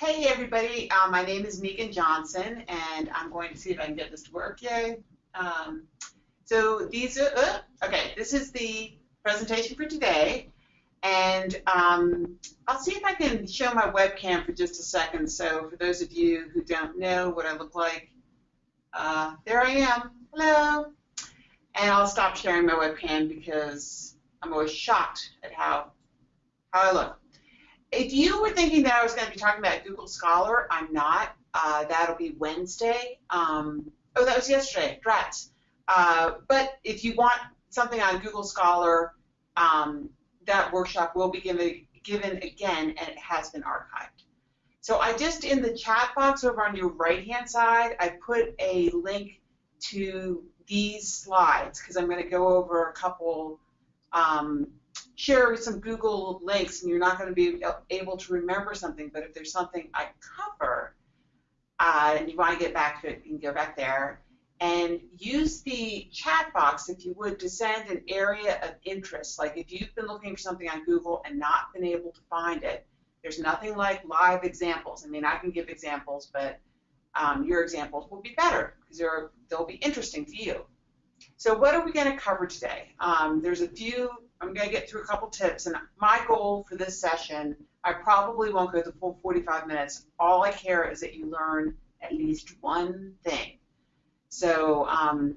Hey everybody, uh, my name is Megan Johnson and I'm going to see if I can get this to work. Yay. Um, so these are, uh, okay, this is the presentation for today and um, I'll see if I can show my webcam for just a second. So for those of you who don't know what I look like, uh, there I am. Hello. And I'll stop sharing my webcam because I'm always shocked at how, how I look. If you were thinking that I was going to be talking about Google Scholar, I'm not. Uh, that'll be Wednesday. Um, oh, that was yesterday. Drats. Uh, but if you want something on Google Scholar, um, that workshop will be given, given again, and it has been archived. So I just, in the chat box over on your right-hand side, I put a link to these slides because I'm going to go over a couple um, share some Google links and you're not going to be able to remember something, but if there's something I cover uh, and you want to get back to it, you can go back there and use the chat box, if you would, to send an area of interest. Like if you've been looking for something on Google and not been able to find it, there's nothing like live examples. I mean, I can give examples, but um, your examples will be better because they'll be interesting to you. So what are we going to cover today? Um, there's a few I'm going to get through a couple tips, and my goal for this session, I probably won't go the full 45 minutes. All I care is that you learn at least one thing. So um,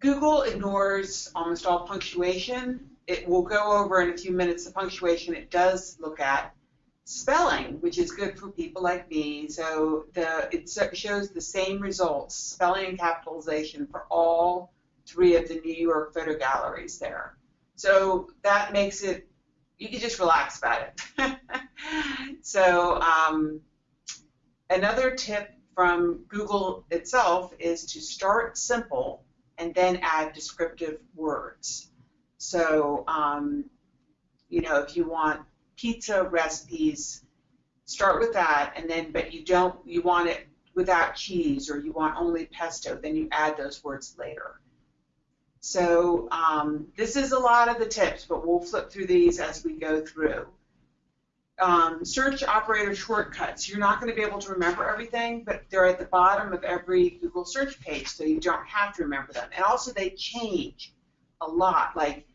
Google ignores almost all punctuation. It will go over in a few minutes the punctuation it does look at. Spelling, which is good for people like me, so the it shows the same results, spelling and capitalization for all three of the New York photo galleries there. So that makes it, you can just relax about it. so um, another tip from Google itself is to start simple and then add descriptive words. So, um, you know, if you want pizza recipes, start with that, and then, but you don't, you want it without cheese or you want only pesto, then you add those words later. So um, this is a lot of the tips, but we'll flip through these as we go through. Um, search operator shortcuts. You're not going to be able to remember everything, but they're at the bottom of every Google search page, so you don't have to remember them. And also they change a lot. Like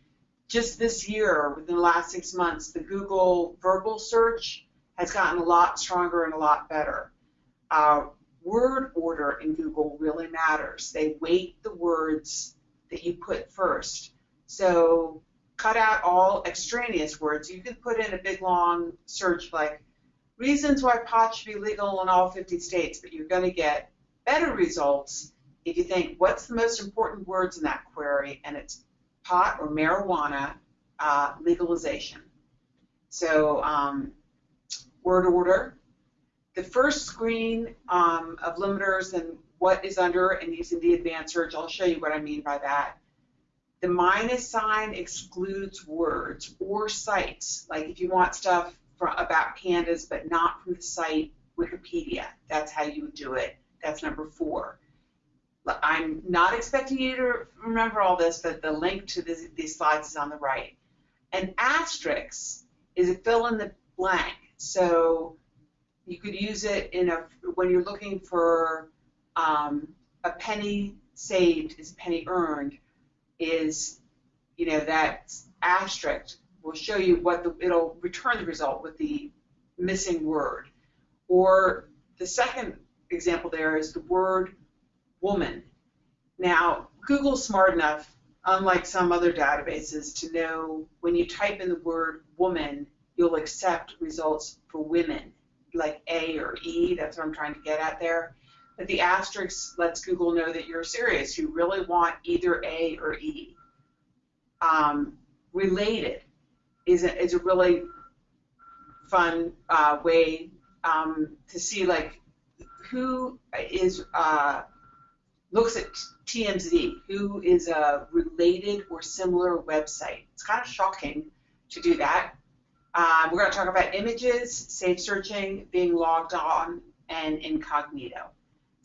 just this year, within the last six months, the Google verbal search has gotten a lot stronger and a lot better. Uh, word order in Google really matters. They weight the words that you put first. So cut out all extraneous words. You can put in a big long search like reasons why pot should be legal in all 50 states, but you're going to get better results if you think what's the most important words in that query, and it's pot or marijuana uh, legalization. So um, word order. The first screen um, of limiters and what is under and using the advanced search. I'll show you what I mean by that. The minus sign excludes words or sites. Like if you want stuff from, about pandas but not from the site Wikipedia, that's how you would do it. That's number four. I'm not expecting you to remember all this, but the link to this, these slides is on the right. An asterisk is a fill in the blank. So you could use it in a when you're looking for um, a penny saved is a penny earned is, you know, that asterisk will show you what the, it'll return the result with the missing word. Or the second example there is the word woman. Now, Google's smart enough, unlike some other databases, to know when you type in the word woman, you'll accept results for women, like A or E, that's what I'm trying to get at there. But the asterisk lets Google know that you're serious. You really want either A or E. Um, related is a, is a really fun uh, way um, to see like who is uh, looks at TMZ, who is a related or similar website. It's kind of shocking to do that. Um, we're going to talk about images, safe searching, being logged on, and incognito.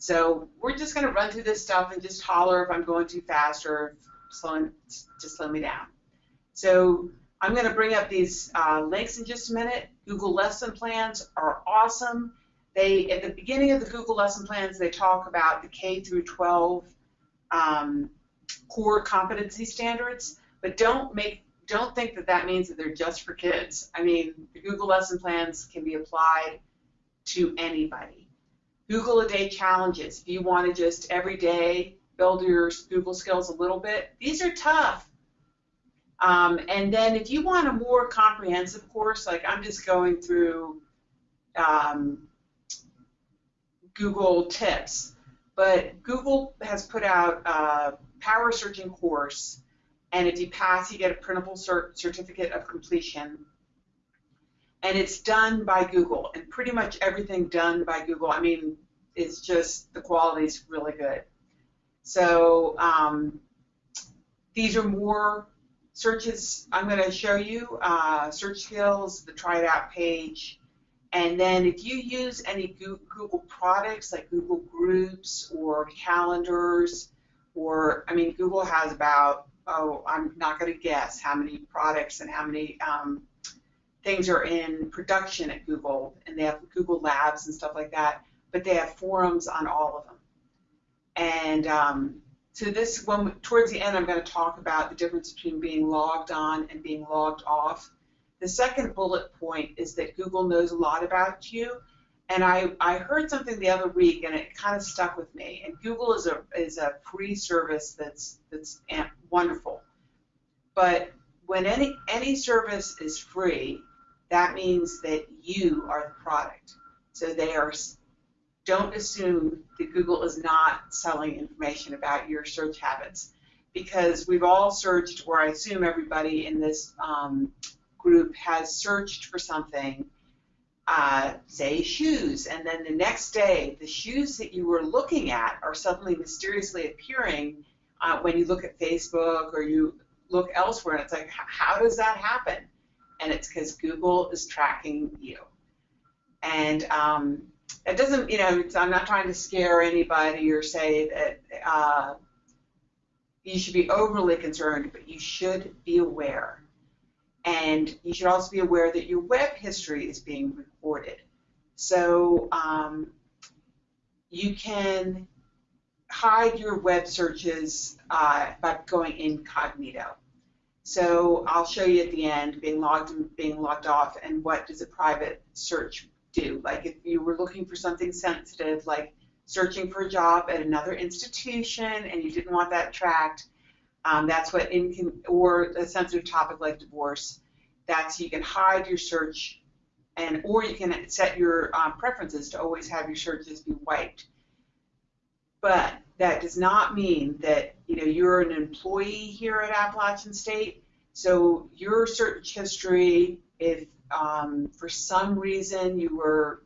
So we're just going to run through this stuff and just holler if I'm going too fast or slowing, just slow me down. So I'm going to bring up these uh, links in just a minute. Google lesson plans are awesome. They at the beginning of the Google lesson plans they talk about the K through 12 um, core competency standards, but don't make don't think that that means that they're just for kids. I mean, the Google lesson plans can be applied to anybody. Google a day challenges. If you want to just every day build your Google skills a little bit, these are tough. Um, and then if you want a more comprehensive course, like I'm just going through um, Google tips, but Google has put out a power searching course, and if you pass, you get a printable cert certificate of completion. And it's done by Google, and pretty much everything done by Google. I mean, it's just the quality is really good. So um, these are more searches I'm going to show you, uh, search skills, the try it out page, and then if you use any Google products like Google Groups or calendars, or I mean, Google has about, oh, I'm not going to guess how many products and how many um, things are in production at Google, and they have Google Labs and stuff like that, but they have forums on all of them. And um, so this, when towards the end, I'm going to talk about the difference between being logged on and being logged off. The second bullet point is that Google knows a lot about you. And I, I heard something the other week, and it kind of stuck with me. And Google is a is a free service that's that's wonderful. But when any any service is free, that means that you are the product. So they are. Don't assume that Google is not selling information about your search habits, because we've all searched, or I assume everybody in this um, group has searched for something, uh, say shoes, and then the next day the shoes that you were looking at are suddenly mysteriously appearing uh, when you look at Facebook or you look elsewhere, and it's like, how does that happen? And it's because Google is tracking you. And um, it doesn't, you know, I'm not trying to scare anybody or say that uh, you should be overly concerned, but you should be aware and you should also be aware that your web history is being recorded. So um, you can hide your web searches uh, by going incognito. So I'll show you at the end being logged and being logged off and what does a private search do. Like if you were looking for something sensitive like searching for a job at another institution and you didn't want that tracked, um, that's what in or a sensitive topic like divorce. That's you can hide your search, and or you can set your um, preferences to always have your searches be wiped. But that does not mean that you know you're an employee here at Appalachian State. So your search history, if um, for some reason you were,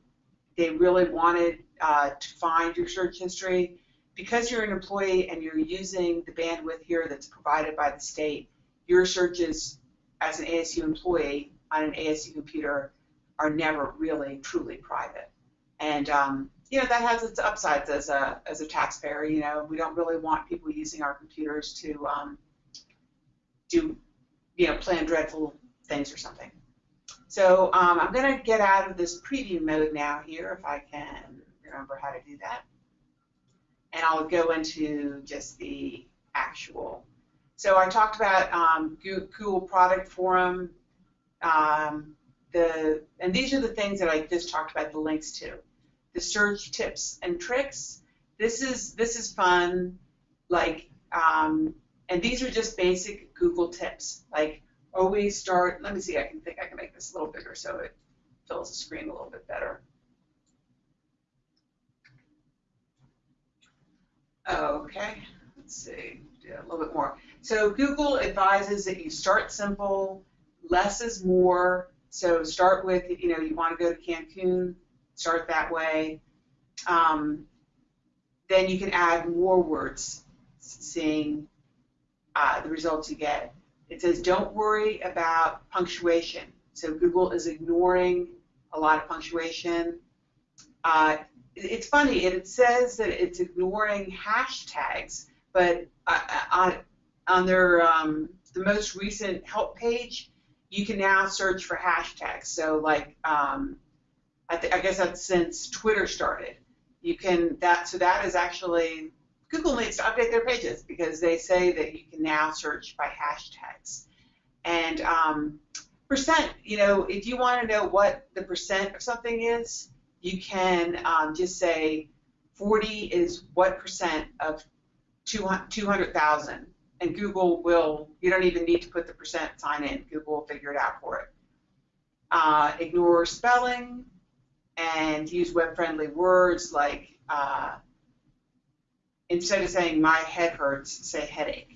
they really wanted uh, to find your search history, because you're an employee and you're using the bandwidth here that's provided by the state, your searches as an ASU employee on an ASU computer are never really truly private. And um, you know that has its upsides as a as a taxpayer. You know we don't really want people using our computers to um, do you know plan dreadful things or something. So um, I'm going to get out of this preview mode now here if I can remember how to do that and I'll go into just the actual. So I talked about um, Google Product Forum, um, the, and these are the things that I just talked about the links to. The search tips and tricks. This is this is fun, like, um, and these are just basic Google tips. Like always start. Let me see. I can think I can make this a little bigger so it fills the screen a little bit better. Okay, let's see, a little bit more. So Google advises that you start simple, less is more. So start with, you know, you want to go to Cancun, start that way. Um, then you can add more words, seeing uh, the results you get. It says don't worry about punctuation. So Google is ignoring a lot of punctuation. Uh, it's funny. It says that it's ignoring hashtags, but uh, uh, on on their um, the most recent help page, you can now search for hashtags. So like, um, I, th- I guess that's since Twitter started. You can that so that is actually Google needs to update their pages because they say that you can now search by hashtags. And um, percent, you know, if you want to know what the percent of something is, you can um, just say 40 is what percent of 200,000 and Google will, you don't even need to put the percent sign in. Google will figure it out for it. Uh, ignore spelling and use web-friendly words like uh, instead of saying my head hurts, say headache.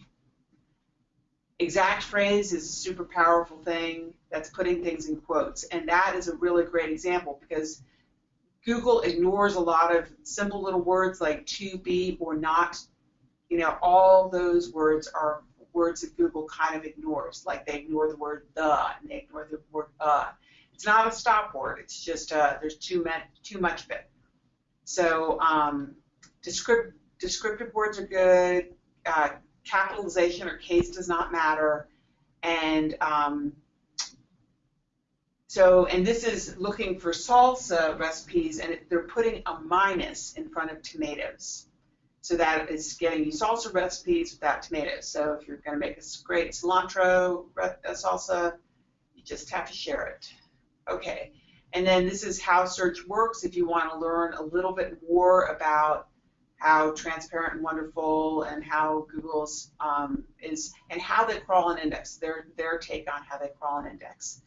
Exact phrase is a super powerful thing that's putting things in quotes, and that is a really great example because Google ignores a lot of simple little words like to be or not you know, all those words are words that Google kind of ignores, like they ignore the word the and they ignore the word uh. It's not a stop word. It's just uh, there's too much too much of it. So um, descript, descriptive words are good. Uh, capitalization or case does not matter. And um, so, and this is looking for salsa recipes, and they're putting a minus in front of tomatoes. So that is getting you salsa recipes without tomatoes. So if you're going to make a great cilantro salsa, you just have to share it. Okay. And then this is how search works if you want to learn a little bit more about how transparent and wonderful and how Google's um, is and how they crawl and index, their, their take on how they crawl and index.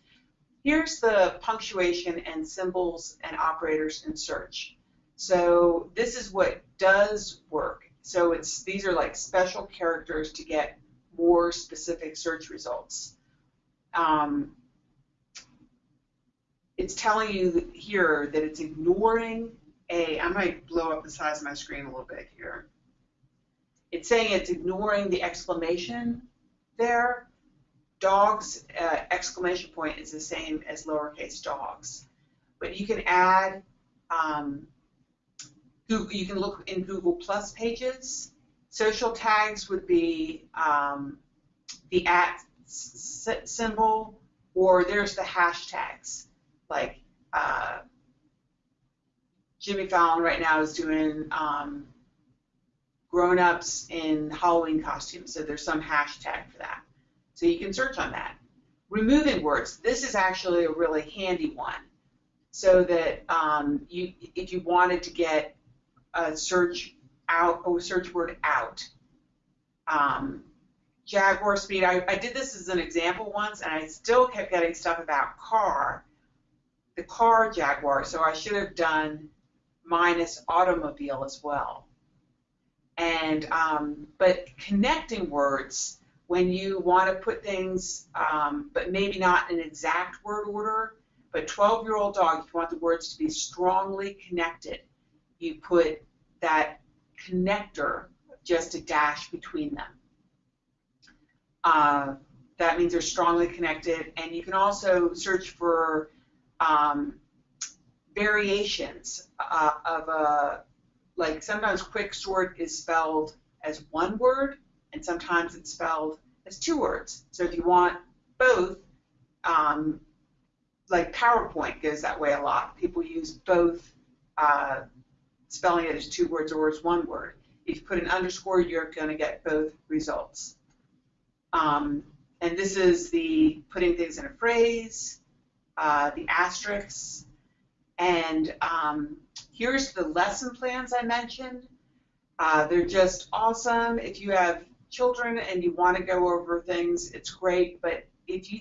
Here's the punctuation and symbols and operators in search. So this is what does work. So it's these are like special characters to get more specific search results. Um, it's telling you here that it's ignoring a, I might blow up the size of my screen a little bit here. It's saying it's ignoring the exclamation there. Dogs, uh, exclamation point is the same as lowercase dogs. But you can add um, you can look in Google Plus pages. Social tags would be um, the at symbol, or there's the hashtags. Like uh, Jimmy Fallon right now is doing um, grown-ups in Halloween costumes, so there's some hashtag for that. So you can search on that. Removing words. This is actually a really handy one. So that um, you, if you wanted to get a search out, oh, search word out. Um, Jaguar speed, I, I did this as an example once, and I still kept getting stuff about car, the car Jaguar, so I should have done minus automobile as well. And, um, but connecting words, when you want to put things, um, but maybe not in exact word order, but 12-year-old dog, if you want the words to be strongly connected, you put that connector, just a dash between them. Uh, that means they're strongly connected, and you can also search for um, variations uh, of a, like sometimes quick sort is spelled as one word, and sometimes it's spelled as two words. So if you want both, um, like PowerPoint goes that way a lot. People use both uh, spelling it as two words or as one word. If you put an underscore, you're going to get both results. Um, and this is the putting things in a phrase, uh, the asterisks, and um, here's the lesson plans I mentioned. Uh, they're just awesome. If you have children and you want to go over things, it's great. But if you,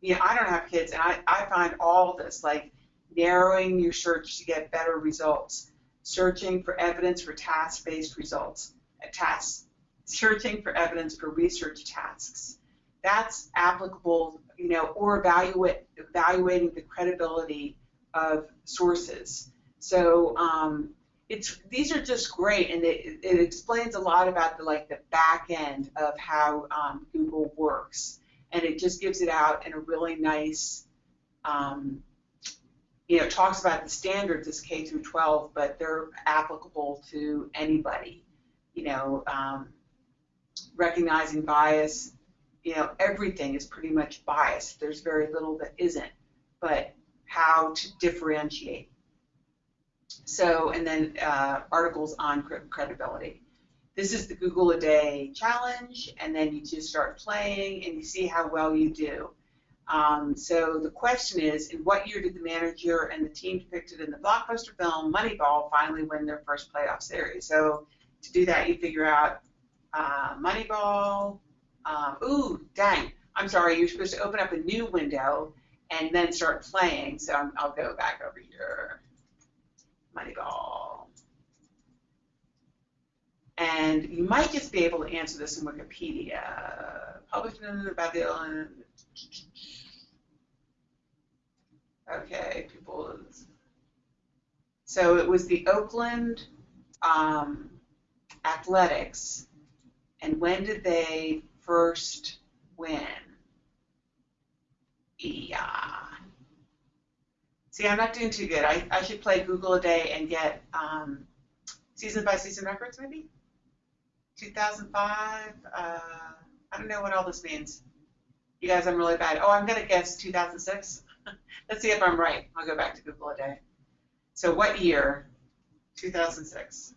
you know, I don't have kids, and I, I find all this like narrowing your search to get better results searching for evidence for task-based results, uh, tasks, searching for evidence for research tasks. That's applicable, you know, or evaluate, evaluating the credibility of sources. So um, it's these are just great, and it, it explains a lot about the like the back end of how um, Google works, and it just gives it out in a really nice um, you know, talks about the standards as K through 12, but they're applicable to anybody. You know, um, recognizing bias you know, everything is pretty much biased. There's very little that isn't, but how to differentiate. So, and then uh, articles on credibility. This is the Google a Day challenge, and then you just start playing and you see how well you do. Um, so the question is, in what year did the manager and the team depicted in the blockbuster film Moneyball finally win their first playoff series? So to do that, you figure out uh, Moneyball. Um, ooh, dang! I'm sorry. You're supposed to open up a new window and then start playing. So i will go back over here. Moneyball. And you might just be able to answer this in Wikipedia. Published about the Okay, people. So it was the Oakland um, Athletics, and when did they first win? Yeah. See, I'm not doing too good. I, I should play Google a day and get um, season by season records, maybe? 2005? Uh, I don't know what all this means. You guys, I'm really bad. Oh, I'm going to guess 2006. Let's see if I'm right. I'll go back to Google a day. So what year? 2006.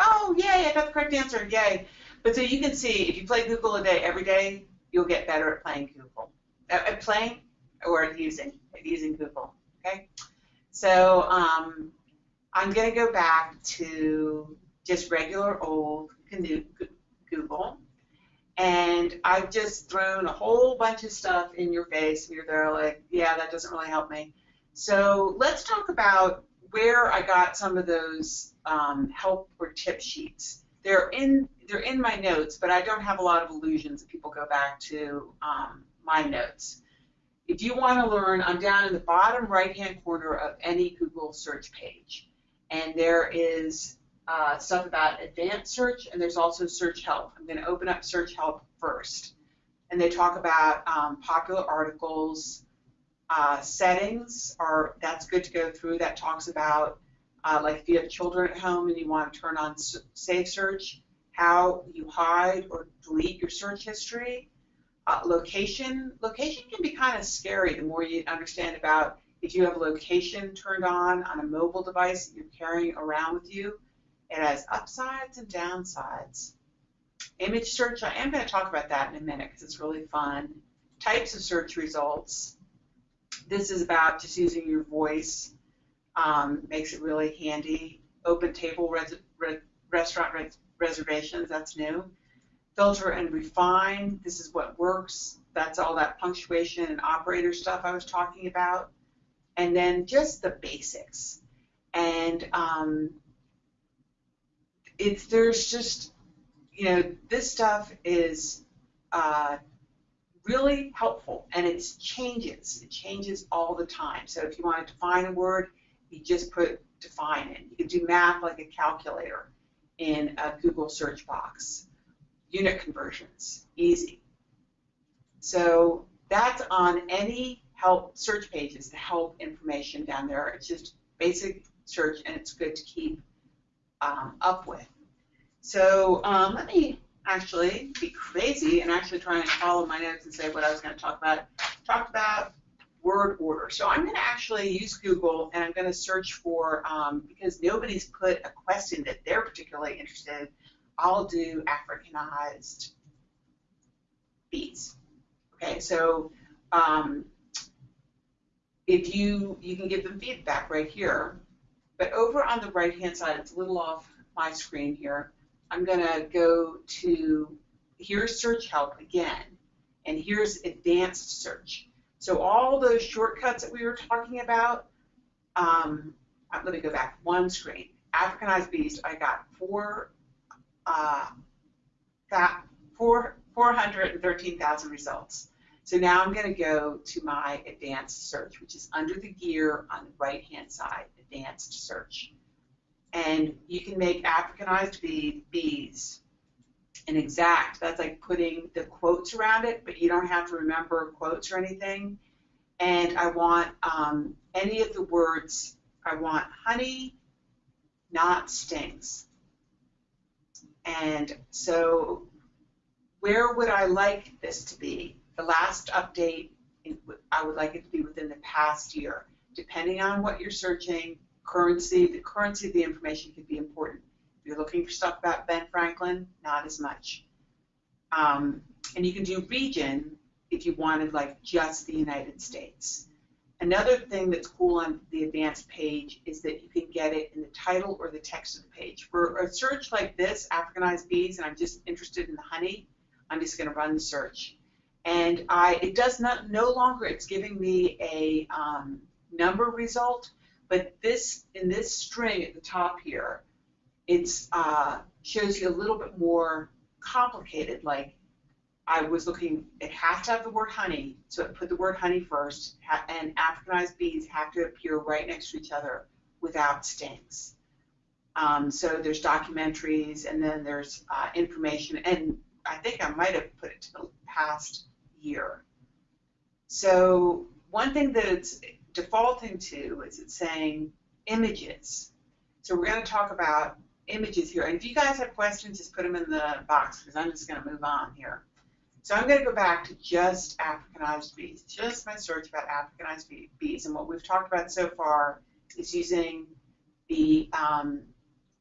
Oh, yay, I got the correct answer, yay. But so you can see, if you play Google a day every day, you'll get better at playing Google. At playing or at using, at using Google, okay? So um, I'm going to go back to just regular old Google and I've just thrown a whole bunch of stuff in your face, and you're there like, yeah, that doesn't really help me. So let's talk about where I got some of those um, help or tip sheets. They're in they're in my notes, but I don't have a lot of illusions if people go back to um, my notes. If you want to learn, I'm down in the bottom right-hand corner of any Google search page, and there is uh, stuff about advanced search, and there's also search help. I'm going to open up search help first. And they talk about um, popular articles, uh, settings, are that's good to go through. That talks about, uh, like if you have children at home and you want to turn on Safe Search, how you hide or delete your search history. Uh, location, location can be kind of scary the more you understand about if you have location turned on on a mobile device that you're carrying around with you it has upsides and downsides. Image search, I am going to talk about that in a minute because it's really fun. Types of search results. This is about just using your voice. Um, makes it really handy. Open table res re restaurant res reservations, that's new. Filter and refine, this is what works. That's all that punctuation and operator stuff I was talking about. And then just the basics. And um, it's there's just you know this stuff is uh, really helpful and it changes it changes all the time so if you want to define a word you just put define it you can do math like a calculator in a google search box unit conversions easy so that's on any help search pages the help information down there it's just basic search and it's good to keep um, up with. So um, let me actually be crazy and actually try and follow my notes and say what I was going to talk about. Talked about word order. So I'm going to actually use Google and I'm going to search for, um, because nobody's put a question that they're particularly interested in, I'll do Africanized bees. Okay, so um, if you, you can give them feedback right here. But over on the right-hand side, it's a little off my screen here, I'm going to go to, here's search help again, and here's advanced search. So all those shortcuts that we were talking about, um, uh, let me go back one screen. Africanized bees, I got four, uh, four, 413,000 results. So now I'm going to go to my advanced search, which is under the gear on the right-hand side, advanced search. And you can make Africanized bees an exact. That's like putting the quotes around it, but you don't have to remember quotes or anything. And I want um, any of the words, I want honey, not stings. And so where would I like this to be? The last update, I would like it to be within the past year. Depending on what you're searching, currency, the currency of the information could be important. You're looking for stuff about Ben Franklin, not as much. Um, and you can do region if you wanted like just the United States. Another thing that's cool on the advanced page is that you can get it in the title or the text of the page. For a search like this, Africanized bees, and I'm just interested in the honey, I'm just going to run the search. And I, it does not, no longer, it's giving me a um, number result, but this, in this string at the top here, it's uh, shows you a little bit more complicated, like I was looking, it has to have the word honey, so it put the word honey first, and Africanized bees have to appear right next to each other without stings. Um, so there's documentaries, and then there's uh, information, and I think I might have put it to the past year. So one thing that it's defaulting to is it's saying images. So we're going to talk about images here. And if you guys have questions, just put them in the box because I'm just going to move on here. So I'm going to go back to just Africanized bees, just my search about Africanized bees. And what we've talked about so far is using the um,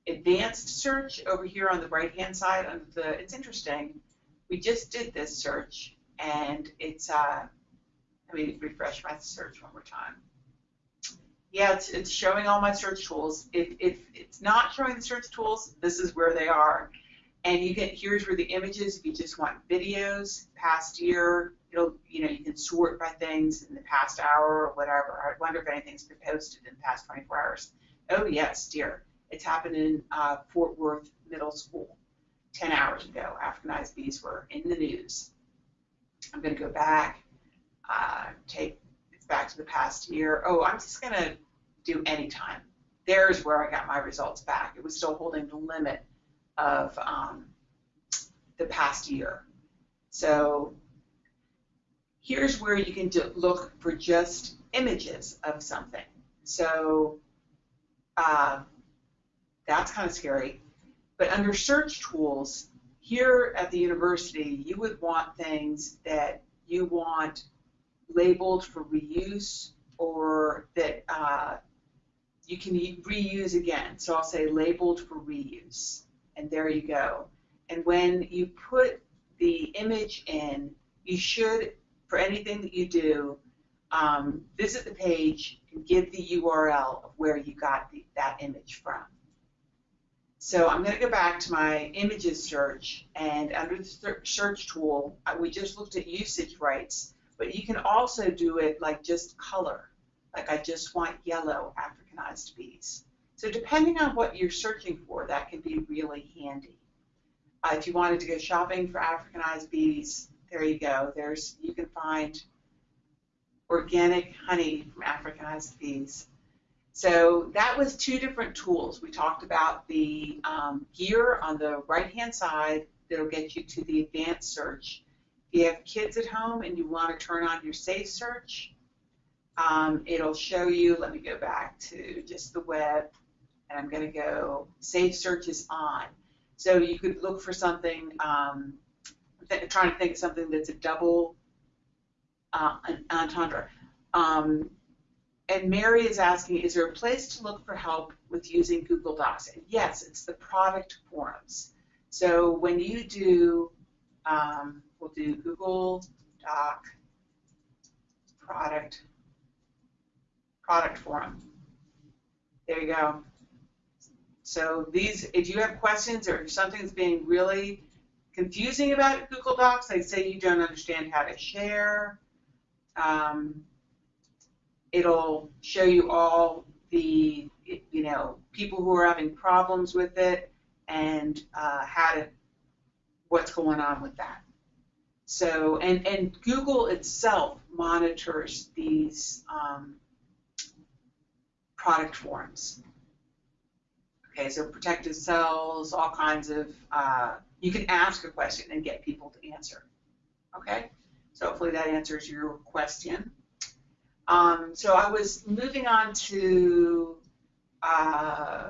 advanced search over here on the right-hand side. Under the, it's interesting. We just did this search, and it's, uh, let me refresh my search one more time. Yeah, it's, it's showing all my search tools. If, if it's not showing the search tools, this is where they are. And you get here's where the images, if you just want videos, past year, it'll you know, you can sort by things in the past hour or whatever. I wonder if anything's been posted in the past 24 hours. Oh yes, dear. It's happened in uh, Fort Worth Middle School 10 hours ago. Africanized bees were in the news. I'm going to go back, uh, take back to the past year. Oh, I'm just going to do any time. There's where I got my results back. It was still holding the limit of um, the past year. So here's where you can look for just images of something. So uh, that's kind of scary. But under search tools, here at the university, you would want things that you want labeled for reuse or that uh, you can reuse again. So I'll say labeled for reuse and there you go. And when you put the image in, you should, for anything that you do, um, visit the page and give the URL of where you got the, that image from. So I'm going to go back to my images search, and under the search tool, we just looked at usage rights, but you can also do it like just color, like I just want yellow Africanized bees. So depending on what you're searching for, that can be really handy. Uh, if you wanted to go shopping for Africanized bees, there you go. There's you can find organic honey from Africanized bees. So that was two different tools. We talked about the um, gear on the right-hand side that'll get you to the advanced search. If you have kids at home and you want to turn on your safe search, um, it'll show you, let me go back to just the web, and I'm going to go Safe Search is on. So you could look for something, um, trying to think of something that's a double uh, entendre. Um, and Mary is asking, is there a place to look for help with using Google Docs? And yes, it's the product forums. So when you do, um, we'll do Google Doc product product forum. There you go. So these, if you have questions or if something's being really confusing about Google Docs, like say you don't understand how to share, um, it'll show you all the, you know, people who are having problems with it and uh, how to, what's going on with that. So, and, and Google itself monitors these um, product forums. Okay, so protected cells, all kinds of, uh, you can ask a question and get people to answer. Okay, so hopefully that answers your question. Um, so I was moving on to uh,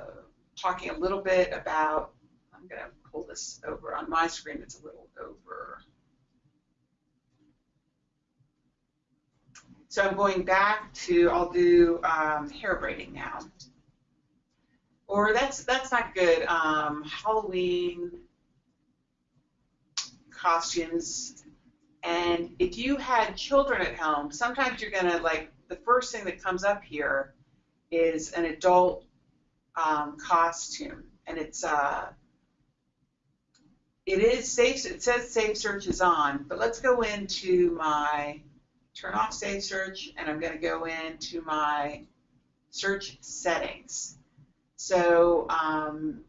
talking a little bit about, I'm going to pull this over. On my screen, it's a little over. So I'm going back to, I'll do um, hair braiding now. Or that's that's not good. Um, Halloween costumes. And if you had children at home, sometimes you're gonna like the first thing that comes up here is an adult um, costume, and it's uh, it is safe. It says Safe Search is on, but let's go into my turn off Safe Search, and I'm going to go into my search settings. So um,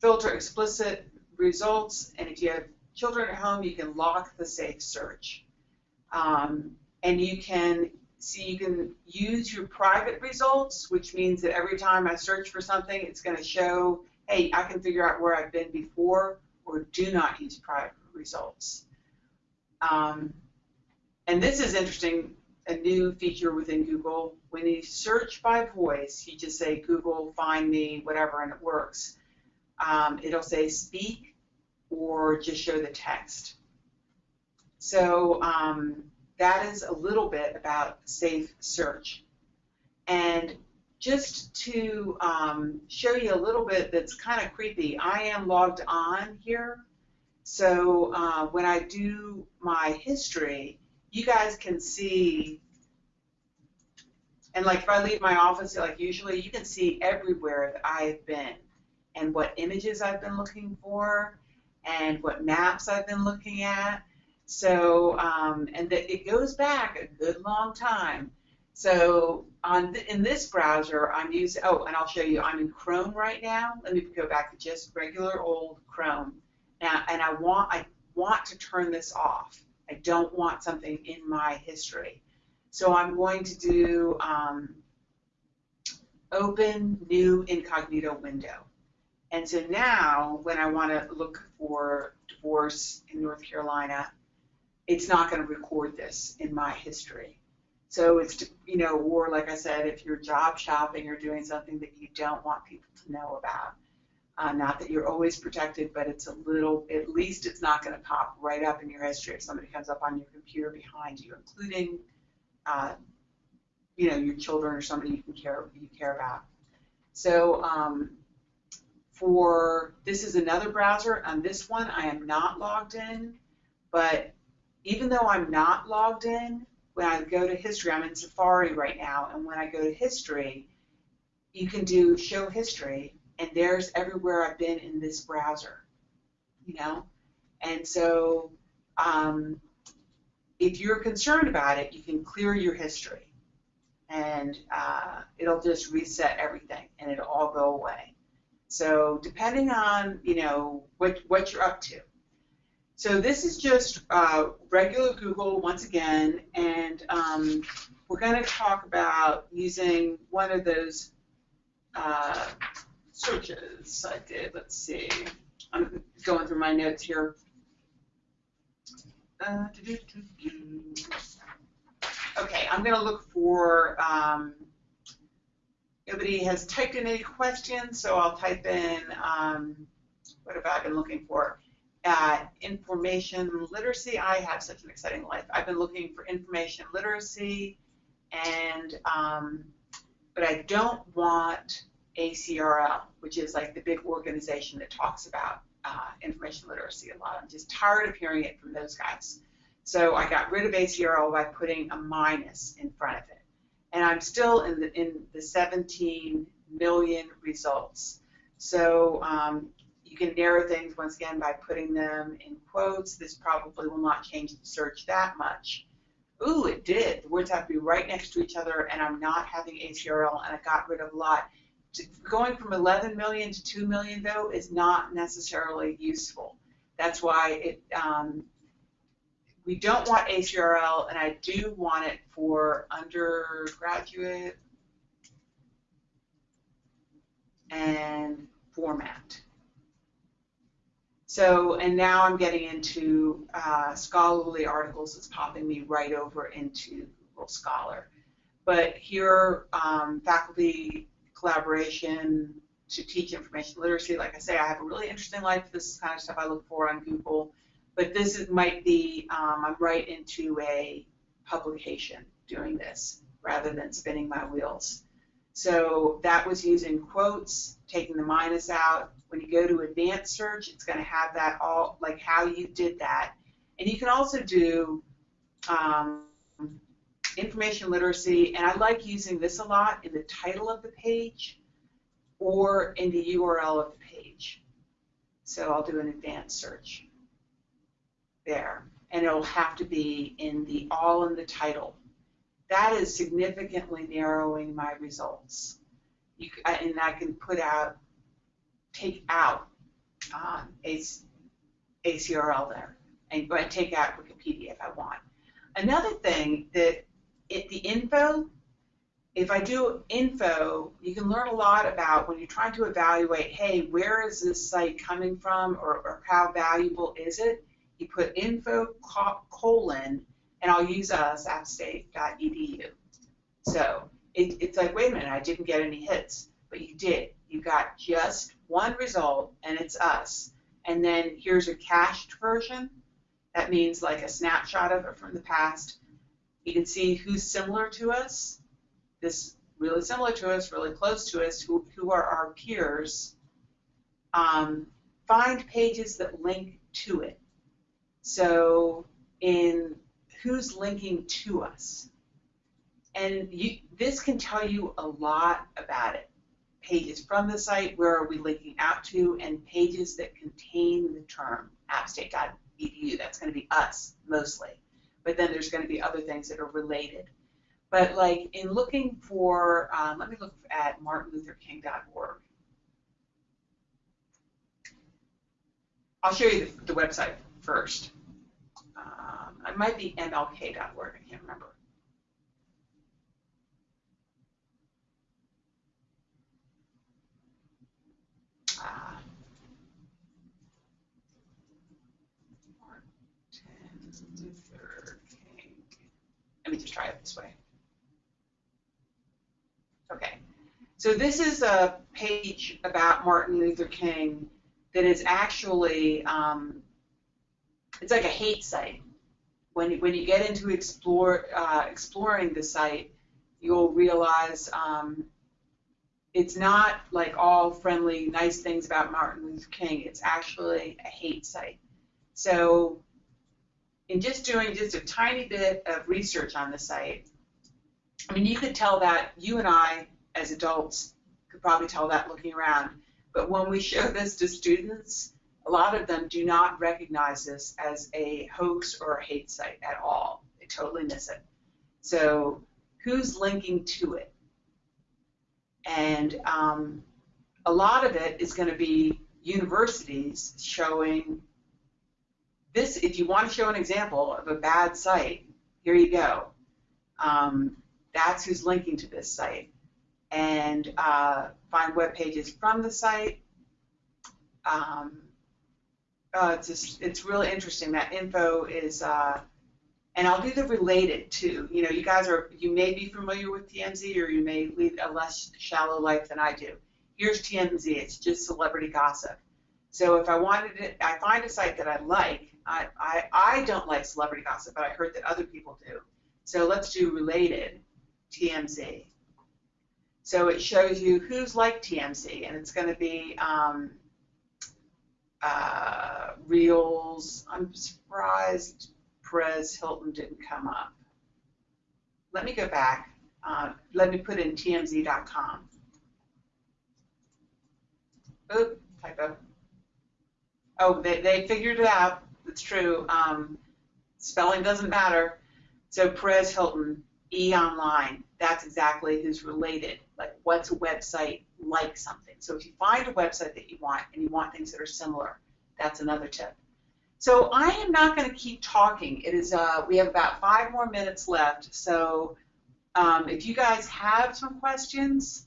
filter explicit results, and if you have children at home, you can lock the Safe Search. Um, and you can see you can use your private results, which means that every time I search for something, it's going to show, hey, I can figure out where I've been before, or do not use private results. Um, and this is interesting, a new feature within Google. When you search by voice, you just say Google find me, whatever, and it works. Um, it'll say speak or just show the text. So um, that is a little bit about safe search. And just to um, show you a little bit that's kind of creepy, I am logged on here. So uh, when I do my history, you guys can see, and like if I leave my office, like usually, you can see everywhere that I've been and what images I've been looking for and what maps I've been looking at. So, um, and the, it goes back a good long time. So on th in this browser, I'm using, oh, and I'll show you, I'm in Chrome right now. Let me go back to just regular old Chrome. Now, and I want, I want to turn this off. I don't want something in my history. So I'm going to do um, open new incognito window. And so now when I want to look for divorce in North Carolina, it's not going to record this in my history. So it's, you know, or like I said, if you're job shopping or doing something that you don't want people to know about, uh, not that you're always protected, but it's a little, at least it's not going to pop right up in your history if somebody comes up on your computer behind you, including, uh, you know, your children or somebody you can care you care about. So um, for this is another browser. On this one, I am not logged in, but even though I'm not logged in, when I go to history, I'm in Safari right now, and when I go to history, you can do show history, and there's everywhere I've been in this browser, you know? And so um, if you're concerned about it, you can clear your history, and uh, it'll just reset everything, and it'll all go away. So depending on, you know, what, what you're up to. So this is just uh, regular Google once again, and um, we're going to talk about using one of those uh, searches I did. Let's see. I'm going through my notes here. Uh, okay, I'm going to look for, um, nobody has typed in any questions, so I'll type in, um, what have I been looking for? At information literacy. I have such an exciting life. I've been looking for information literacy, and um, but I don't want ACRL, which is like the big organization that talks about uh, information literacy a lot. I'm just tired of hearing it from those guys. So I got rid of ACRL by putting a minus in front of it, and I'm still in the in the 17 million results. So um, you can narrow things once again by putting them in quotes. This probably will not change the search that much. Ooh, it did. The words have to be right next to each other, and I'm not having ACRL, and I got rid of a lot. Going from 11 million to 2 million, though, is not necessarily useful. That's why it, um, we don't want ACRL, and I do want it for undergraduate and format. So, and now I'm getting into uh, scholarly articles. It's popping me right over into Google Scholar. But here, um, faculty collaboration, to teach information literacy. Like I say, I have a really interesting life. This is kind of stuff I look for on Google. But this is, might be, um, I'm right into a publication doing this rather than spinning my wheels. So that was using quotes, taking the minus out. When you go to advanced search, it's going to have that all, like how you did that. And you can also do um, information literacy, and I like using this a lot in the title of the page or in the URL of the page. So I'll do an advanced search there, and it'll have to be in the all in the title. That is significantly narrowing my results. You, and I can put out, take out um, a, ACRL there, and go and take out Wikipedia if I want. Another thing that it, the info, if I do info, you can learn a lot about when you're trying to evaluate, hey, where is this site coming from or, or how valuable is it? You put info colon, and I'll use us, appstate.edu. So it, it's like, wait a minute, I didn't get any hits, but you did. You got just one result, and it's us. And then here's a cached version. That means like a snapshot of it from the past. You can see who's similar to us. This really similar to us, really close to us, who, who are our peers. Um, find pages that link to it. So in who's linking to us. And you, this can tell you a lot about it. Pages from the site, where are we linking out to, and pages that contain the term appstate.edu. That's going to be us mostly. But then there's going to be other things that are related. But like in looking for, um, let me look at martinlutherking.org. I'll show you the, the website first. Um, it might be mlk.org, I can't remember. Uh, Martin Luther King. Let me just try it this way. Okay. So this is a page about Martin Luther King that is actually um, it's like a hate site. When when you get into explore uh, exploring the site, you'll realize um, it's not like all friendly, nice things about Martin Luther King. It's actually a hate site. So, in just doing just a tiny bit of research on the site, I mean, you could tell that you and I, as adults, could probably tell that looking around. But when we show this to students, a lot of them do not recognize this as a hoax or a hate site at all. They totally miss it. So who's linking to it? And um, a lot of it is going to be universities showing this. If you want to show an example of a bad site, here you go. Um, that's who's linking to this site. And uh, find web pages from the site. Um, uh, it's just, it's really interesting. That info is, uh, and I'll do the related too. You know, you guys are, you may be familiar with TMZ or you may lead a less shallow life than I do. Here's TMZ. It's just celebrity gossip. So if I wanted it, I find a site that I like. I, I, I don't like celebrity gossip, but I heard that other people do. So let's do related TMZ. So it shows you who's like TMZ, and it's going to be um, uh, reels. I'm surprised Perez Hilton didn't come up. Let me go back. Uh, let me put in tmz.com. Oop, typo. Oh, they, they figured it out. It's true. Um, spelling doesn't matter. So Perez Hilton, E Online, that's exactly who's related. Like, what's a website like something? So if you find a website that you want and you want things that are similar, that's another tip. So I am not going to keep talking. It is uh, we have about five more minutes left. So um, if you guys have some questions,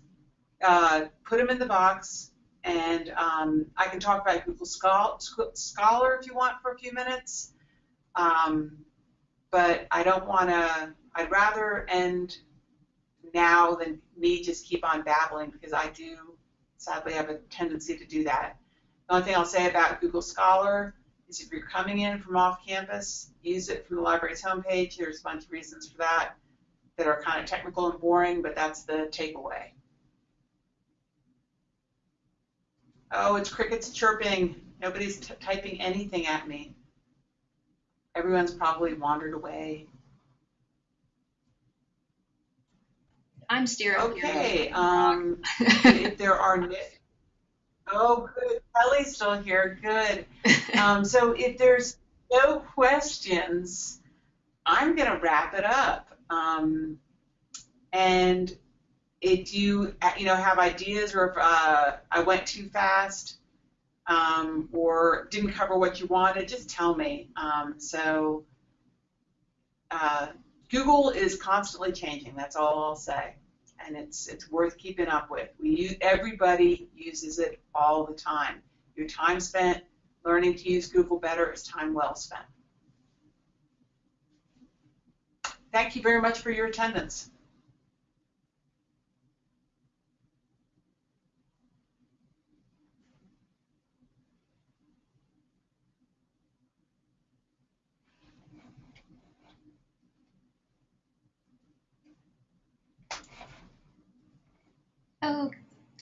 uh, put them in the box, and um, I can talk about Google Scholar if you want for a few minutes. Um, but I don't want to. I'd rather end now than me just keep on babbling because I do sadly have a tendency to do that. The only thing I'll say about Google Scholar is if you're coming in from off campus, use it from the library's homepage. There's a bunch of reasons for that that are kind of technical and boring, but that's the takeaway. Oh, it's crickets chirping. Nobody's t- typing anything at me. Everyone's probably wandered away. I'm still Okay, um, if there are, oh, good, Kelly's still here, good. Um, so if there's no questions, I'm gonna wrap it up. Um, and if you, uh, you know, have ideas or if uh, I went too fast um, or didn't cover what you wanted, just tell me. Um, so uh, Google is constantly changing. That's all I'll say, and it's it's worth keeping up with. We use, everybody uses it all the time. Your time spent learning to use Google better is time well spent. Thank you very much for your attendance. Oh,